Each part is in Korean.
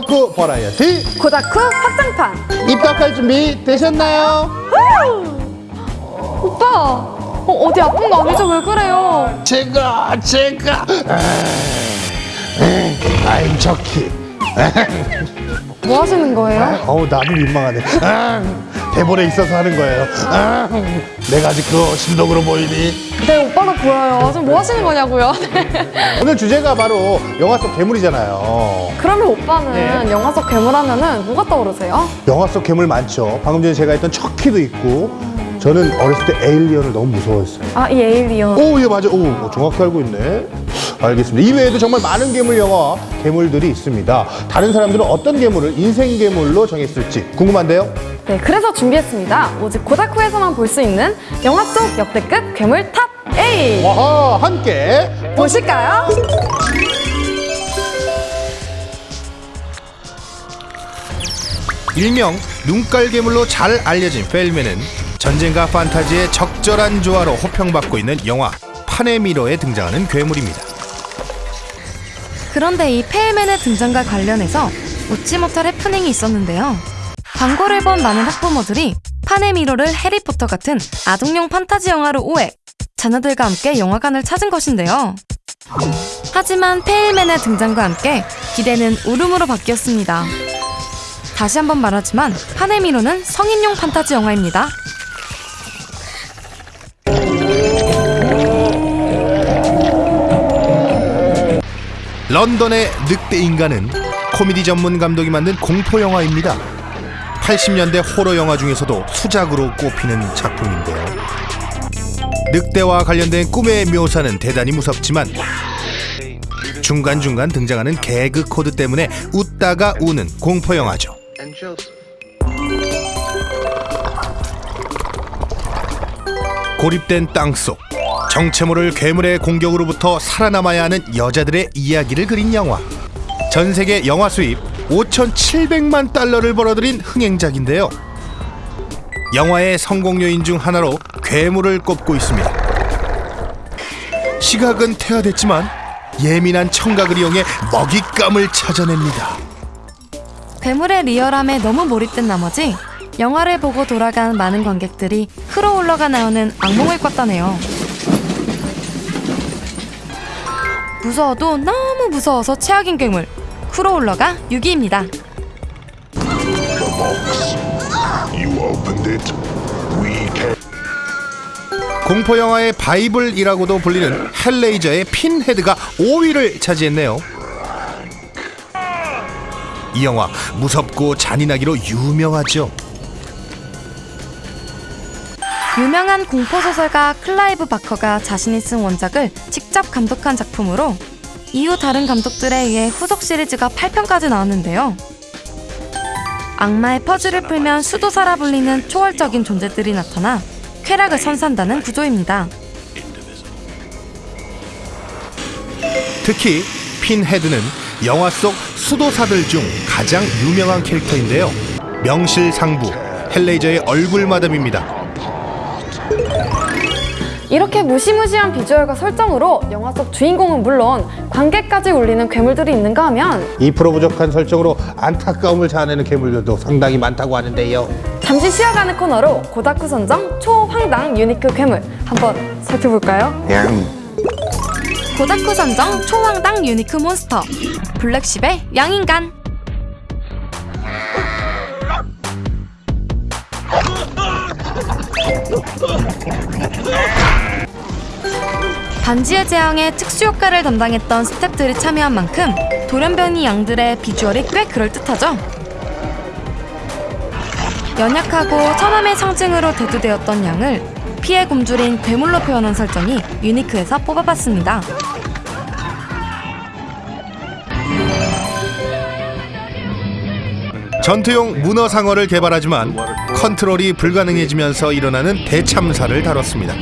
덕후 버라이어티 고다쿠 확장판 입덕할 준비 되셨나요? 오빠 어, 어디 아픈 거 아니죠? 왜 그래요? 제가 제가 아임 저키 뭐 하시는 거예요? 어우 나도 민망하네 아, 대본에 있어서 하는 거예요 아, 내가 아직 그 신동으로 보이니 네 오빠도 보여요 지금 뭐 하시는 거냐고요? 오늘 주제가 바로 영화 속 괴물이잖아요 그러면 오빠는 영화 속 괴물 하면은 뭐가 떠오르세요? 영화 속 괴물 많죠 방금 전에 제가 했던 척키도 있고 저는 어렸을 때 에일리언을 너무 무서워했어요 아 이 에일리언 오, 예, 맞아. 오, 정확히 알고 있네. 알겠습니다. 이외에도 정말 많은 괴물 영화, 괴물들이 있습니다. 다른 사람들은 어떤 괴물을 인생 괴물로 정했을지 궁금한데요? 네 그래서 준비했습니다 오직 고다쿠에서만 볼 수 있는 영화 속 역대급 괴물 top 8 와하, 함께. 보실까요? 일명 눈깔 괴물로 잘 알려진 페일맨은 전쟁과 판타지의 적절한 조화로 호평받고 있는 영화 판의 미로에 등장하는 괴물입니다. 그런데 이 페일맨의 등장과 관련해서 웃지 못할 해프닝이 있었는데요. 광고를 본 많은 학부모들이 파네미로를 해리포터 같은 아동용 판타지 영화로 오해, 자녀들과 함께 영화관을 찾은 것인데요. 하지만 페일맨의 등장과 함께 기대는 울음으로 바뀌었습니다. 다시 한번 말하지만 파네미로는 성인용 판타지 영화입니다. 런던의 늑대 인간은 코미디 전문 감독이 만든 공포 영화입니다. 80년대 호러 영화 중에서도 수작으로 꼽히는 작품인데요. 늑대와 관련된 꿈의 묘사는 대단히 무섭지만 중간중간 등장하는 개그 코드 때문에 웃다가 우는 공포 영화죠. 고립된 땅속 정체 모를 괴물의 공격으로부터 살아남아야 하는 여자들의 이야기를 그린 영화. 전 세계 영화 수입 5,700만 달러를 벌어들인 흥행작인데요. 영화의 성공 요인 중 하나로 괴물을 꼽고 있습니다. 시각은 퇴화됐지만 예민한 청각을 이용해 먹잇감을 찾아냅니다. 괴물의 리얼함에 너무 몰입된 나머지 영화를 보고 돌아간 많은 관객들이 크로울러가 나오는 악몽을 꿨다네요. 무서워도 너무 무서워서 최악인 괴물 크로울러가 6위입니다. You opened it. We came. 공포 영화의 바이블이라고도 불리는 헬레이저의 핀헤드가 5위를 차지했네요. 이 영화 무섭고 잔인하기로 유명하죠. 유명한 공포소설가 클라이브 바커가 자신이 쓴 원작을 직접 감독한 작품으로 이후 다른 감독들에 의해 후속 시리즈가 8편까지 나왔는데요. 악마의 퍼즐을 풀면 수도사라 불리는 초월적인 존재들이 나타나 쾌락을 선산다는 구조입니다. 특히 핀헤드는 영화 속 수도사들 중 가장 유명한 캐릭터인데요. 명실상부 헬레이저의 얼굴 마담입니다. 이렇게 무시무시한 비주얼과 설정으로 영화 속 주인공은 물론 관객까지 울리는 괴물들이 있는가 하면 2% 부족한 설정으로 안타까움을 자아내는 괴물들도 상당히 많다고 하는데요. 잠시 쉬어가는 코너로 고다쿠 선정 초황당 유니크 괴물 한번 살펴볼까요? 고다쿠 선정 초황당 유니크 몬스터 블랙십의 양인간 반지의 제왕의 특수 효과를 담당했던 스태프들이 참여한 만큼 돌연변이 양들의 비주얼이 꽤 그럴듯하죠. 연약하고 천함의 상징으로 대두되었던 양을 피해 굶주린 괴물로 표현한 설정이 유니크에서 뽑아봤습니다. 전투용 문어 상어를 개발하지만 컨트롤이 불가능해지면서 일어나는 대참사를 다뤘습니다.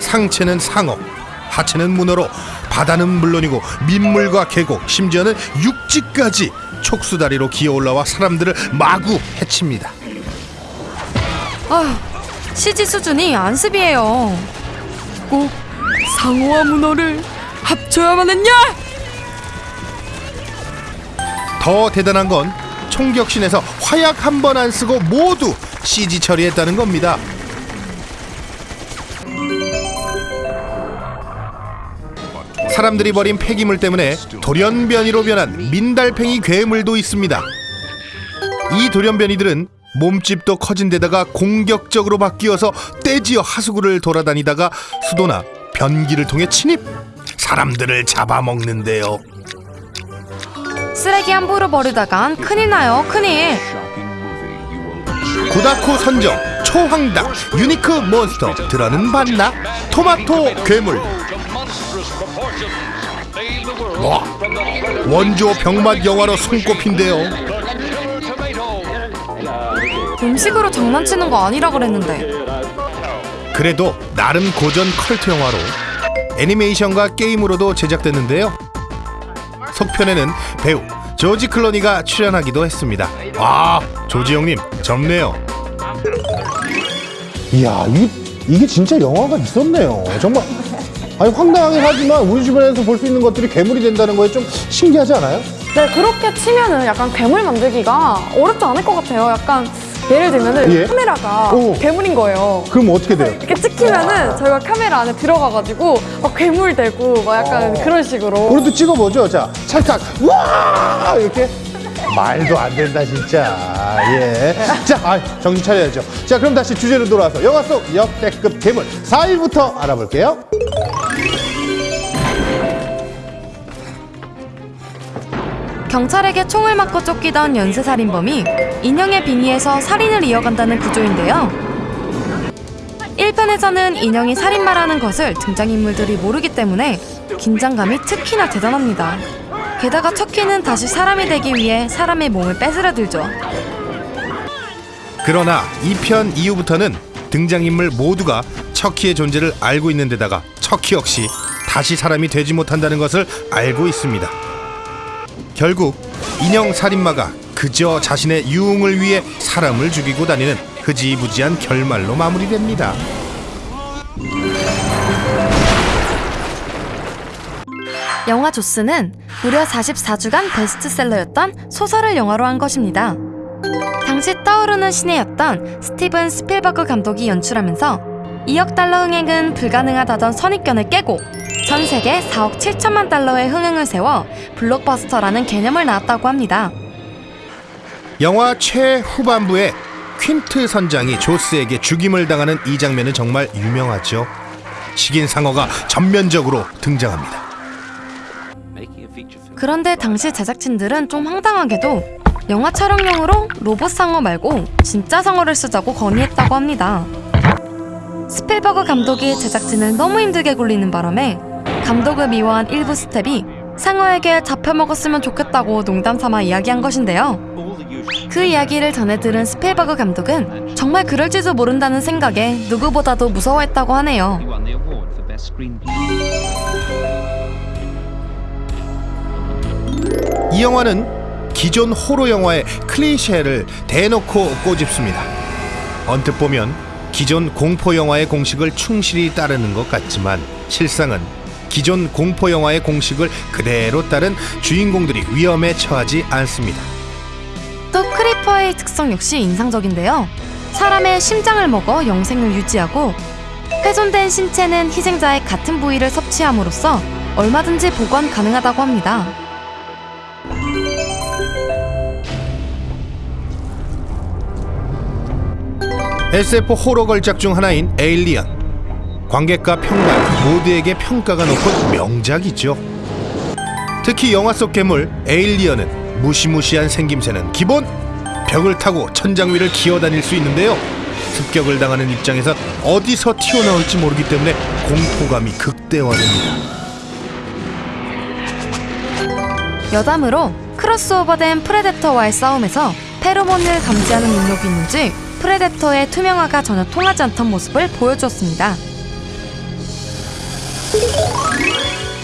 상체는 상어, 하체는 문어로 바다는 물론이고 민물과 계곡, 심지어는 육지까지 촉수다리로 기어 올라와 사람들을 마구 해칩니다. 아휴, CG 수준이 안습이에요. 꼭 상어와 문어를 합쳐야만 했냐? 더 대단한 건 총격신에서 화약 한 번 안 쓰고 모두 CG 처리했다는 겁니다. 사람들이 버린 폐기물 때문에 돌연변이로 변한 민달팽이 괴물도 있습니다. 이 돌연변이들은 몸집도 커진 데다가 공격적으로 바뀌어서 떼지어 하수구를 돌아다니다가 수도나 변기를 통해 침입 사람들을 잡아먹는데요. 쓰레기 함부로 버리다간 큰일 나요, 큰일. 고다쿠 선정 초황당 유니크 몬스터 들어는 봤나? 토마토 괴물 와 원조 병맛 영화로 손꼽힌데요 음식으로 장난치는 거 아니라 그랬는데. 그래도 나름 고전 컬트 영화로 애니메이션과 게임으로도 제작됐는데요 속편에는 배우 조지 클로니가 출연하기도 했습니다 아 조지 형님 젊네요 이야, 이게, 이게 진짜 영화가 있었네요. 정말. 아니, 황당하긴 하지만 우리 주변에서 볼 수 있는 것들이 괴물이 된다는 거에 좀 신기하지 않아요? 네, 그렇게 치면은 약간 괴물 만들기가 어렵지 않을 것 같아요. 약간 예를 들면은 예? 카메라가 오. 괴물인 거예요. 그럼 어떻게 돼요? 이렇게 찍히면은 저희가 카메라 안에 들어가가지고 막 괴물 되고 막 약간 그런 식으로. 그것도 찍어보죠. 자, 찰칵. 와! 이렇게. 말도 안 된다, 진짜. 예. 자, 아, 정신 차려야죠. 자, 그럼 다시 주제로 돌아와서 영화 속 역대급 괴물 4위부터 알아볼게요. 경찰에게 총을 맞고 쫓기던 연쇄살인범이 인형의 빙의에서 살인을 이어간다는 구조인데요. 1편에서는 인형이 살인마라는 것을 등장인물들이 모르기 때문에 긴장감이 특히나 대단합니다. 게다가 척키는 다시 사람이 되기 위해 사람의 몸을 뺏으려 들죠. 그러나 2편 이후부터는 등장인물 모두가 척키의 존재를 알고 있는 데다가 척키 역시 다시 사람이 되지 못한다는 것을 알고 있습니다. 결국 인형 살인마가 그저 자신의 유흥을 위해 사람을 죽이고 다니는 흐지부지한 결말로 마무리됩니다. 영화 조스는 무려 44주간 베스트셀러였던 소설을 영화로 한 것입니다. 당시 떠오르는 신예였던 스티븐 스필버그 감독이 연출하면서 2억 달러 흥행은 불가능하다던 선입견을 깨고 전 세계 4억 7천만 달러의 흥행을 세워 블록버스터라는 개념을 낳았다고 합니다. 영화 최후반부에 퀸트 선장이 조스에게 죽임을 당하는 이 장면은 정말 유명하죠. 식인 상어가 전면적으로 등장합니다. 그런데 당시 제작진들은 좀 황당하게도 영화 촬영용으로 로봇 상어 말고 진짜 상어를 쓰자고 건의했다고 합니다. 스필버그 감독이 제작진을 너무 힘들게 굴리는 바람에 감독을 미워한 일부 스태프가 상어에게 잡혀먹었으면 좋겠다고 농담 삼아 이야기한 것인데요. 그 이야기를 전해 들은 스필버그 감독은 정말 그럴지도 모른다는 생각에 누구보다도 무서워했다고 하네요. 이 영화는 기존 호러 영화의 클리셰를 대놓고 꼬집습니다. 언뜻 보면 기존 공포 영화의 공식을 충실히 따르는 것 같지만 실상은 기존 공포 영화의 공식을 그대로 따른 주인공들이 위험에 처하지 않습니다. 또 크리퍼의 특성 역시 인상적인데요. 사람의 심장을 먹어 영생을 유지하고 훼손된 신체는 희생자의 같은 부위를 섭취함으로써 얼마든지 복원 가능하다고 합니다. SF 호러 걸작 중 하나인 에일리언. 관객과 평단 모두에게 평가가 높은 명작이죠. 특히 영화 속 괴물 에일리언은 무시무시한 생김새는 기본 벽을 타고 천장 위를 기어다닐 수 있는데요. 습격을 당하는 입장에선 어디서 튀어나올지 모르기 때문에 공포감이 극대화됩니다. 여담으로 크로스오버된 프레데터와의 싸움에서 페로몬을 감지하는 능력이 있는지 프레데터의 투명화가 전혀 통하지 않던 모습을 보여주었습니다.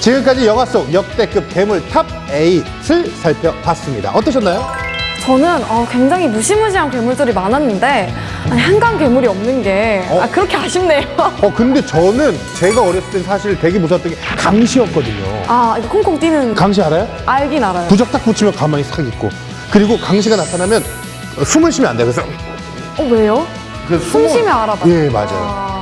지금까지 영화 속 역대급 괴물 top 8을 살펴봤습니다. 어떠셨나요? 저는 어, 굉장히 무시무시한 괴물들이 많았는데 아니, 한강 괴물이 없는 게 어? 아, 그렇게 아쉽네요. 어 근데 저는 제가 어렸을 땐 사실 되게 무서웠던 게 강시였거든요. 아, 이거 콩콩 뛰는 강시 알아요? 알긴 알아요. 부적 딱 붙이면 가만히 싹 있고 그리고 강시가 나타나면 어, 숨을 쉬면 안 돼. 그래서 어, 왜요? 그숨 쉬면 알아봐요. 예 맞아요.